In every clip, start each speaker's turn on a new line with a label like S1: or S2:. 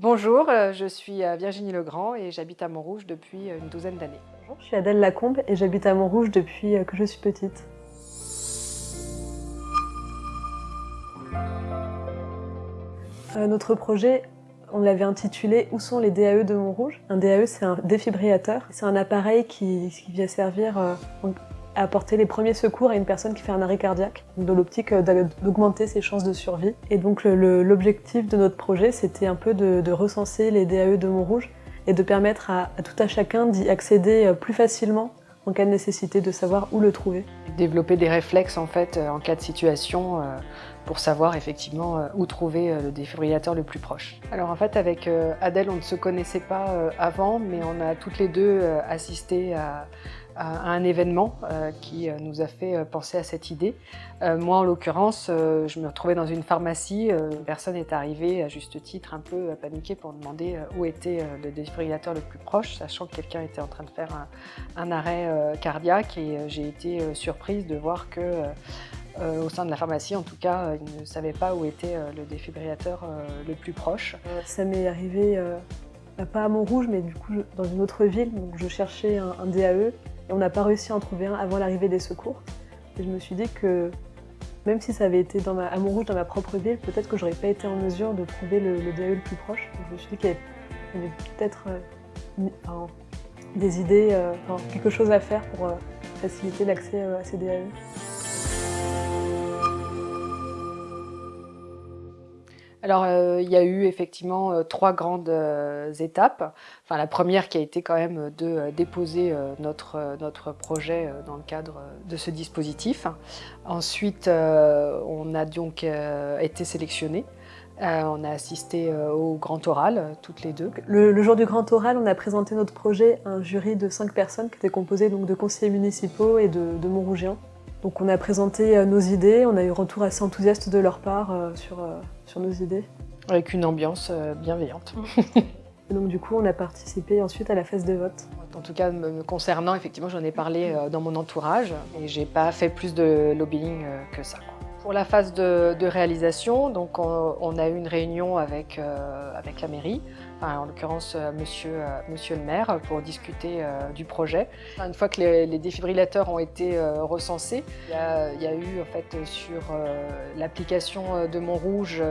S1: Bonjour, euh, je suis euh, Virginie Legrand et j'habite à Montrouge depuis euh, une douzaine d'années.
S2: Je suis Adèle Lacombe et j'habite à Montrouge depuis que je suis petite. Notre projet, on l'avait intitulé « Où sont les DAE de Montrouge ?» Un DAE, c'est un défibrillateur. C'est un appareil qui vient servir apporter les premiers secours à une personne qui fait un arrêt cardiaque, dans l'optique euh, d'augmenter ses chances de survie. Et donc l'objectif de notre projet, c'était un peu de, recenser les DAE de Montrouge et de permettre à, tout à chacun d'y accéder euh, plus facilement en cas de nécessité, de savoir où le trouver.
S1: Développer des réflexes en fait euh, en cas de situation pour savoir effectivement où trouver le défibrillateur le plus proche. Alors en fait avec Adèle on ne se connaissait pas avant mais on a toutes les deux assisté à un événement euh, qui euh, nous a fait euh, penser à cette idée. moi, en l'occurrence, je me retrouvais dans une pharmacie. Une personne est arrivée, à juste titre, un peu paniquée pour demander où était le défibrillateur le plus proche, sachant que quelqu'un était en train de faire un, arrêt cardiaque. Et j'ai été surprise de voir que au sein de la pharmacie, en tout cas, ils ne savaient pas où était le défibrillateur le plus proche.
S2: Ça m'est arrivé, pas à Montrouge, mais du coup dans une autre ville. Donc je cherchais un, DAE et on n'a pas réussi à en trouver un avant l'arrivée des secours. Et je me suis dit que même si ça avait été dans ma, à Montrouge, dans ma propre ville, peut-être que j'aurais pas été en mesure de trouver le, DAE le plus proche. Je me suis dit qu'il y avait, peut-être euh, des idées, euh, quelque chose à faire pour euh, faciliter l'accès à ces DAE.
S1: Alors, euh, il y a eu effectivement euh, trois grandes euh, étapes. Enfin, la première qui a été quand même de déposer notre, notre projet dans le cadre de ce dispositif. Ensuite, on a donc été sélectionnés. on a assisté au grand oral, toutes les deux.
S2: Le, jour du grand oral, on a présenté notre projet à un jury de cinq personnes qui était composé donc, de conseillers municipaux et de, de. Donc on a présenté euh, nos idées, on a eu un retour assez enthousiaste de leur part euh, sur, euh, sur nos idées.
S1: Avec une ambiance bienveillante.
S2: Et donc du coup, on a participé ensuite à la phase de vote.
S1: En tout cas, me concernant, effectivement, j'en ai parlé dans mon entourage et j'ai pas fait plus de lobbying que ça. Pour la phase de, réalisation, donc on, a eu une réunion avec, avec la mairie en l'occurrence euh, monsieur, euh, monsieur le maire, pour discuter euh, du projet. Une fois que les, défibrillateurs ont été recensés, il y, a, eu en fait sur l'application de Montrouge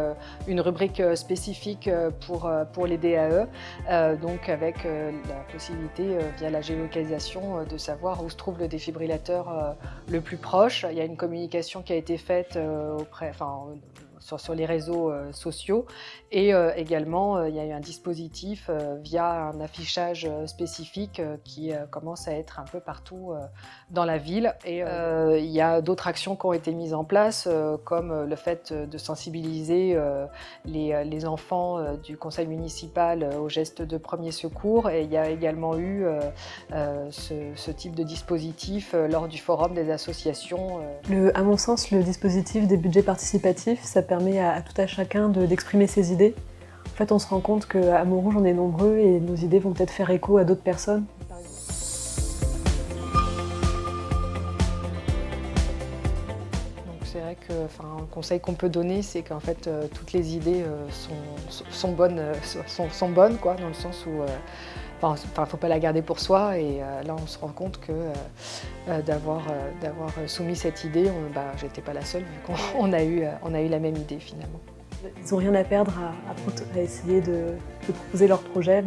S1: une rubrique spécifique pour, pour les DAE, donc avec la possibilité via la géolocalisation de savoir où se trouve le défibrillateur le plus proche. Il y a une communication qui a été faite auprès, enfin, sur, les réseaux euh, sociaux. Et euh, également, euh, il y a eu un dispositif via un affichage spécifique qui commence à être un peu partout dans la ville. Et il y a d'autres actions qui ont été mises en place, comme le fait de sensibiliser les, enfants du conseil municipal aux gestes de premier secours. Et il y a également eu ce, type de dispositif lors du forum des associations.
S2: Le, à mon sens, le dispositif des budgets participatifs, ça permet à, tout à chacun d'exprimer ses idées. En fait, on se rend compte qu'à Montrouge, on est nombreux et nos idées vont peut-être faire écho à d'autres personnes.
S1: Que un conseil qu'on peut donner, c'est qu'en fait euh, toutes les idées euh, sont, bonnes, euh, sont, bonnes quoi, dans le sens où Enfin, faut pas la garder pour soi et euh, là on se rend compte que euh, euh, d'avoir soumis cette idée, bah, j'étais pas la seule vu qu'on a, eu, on a eu la même idée finalement.
S2: Ils n'ont rien à perdre à, essayer de, proposer leur projet.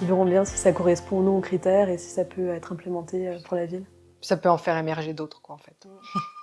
S2: ils verront bien si ça correspond ou non aux critères et si ça peut être implémenté pour la ville.
S1: Ça peut en faire émerger d'autres quoi en fait.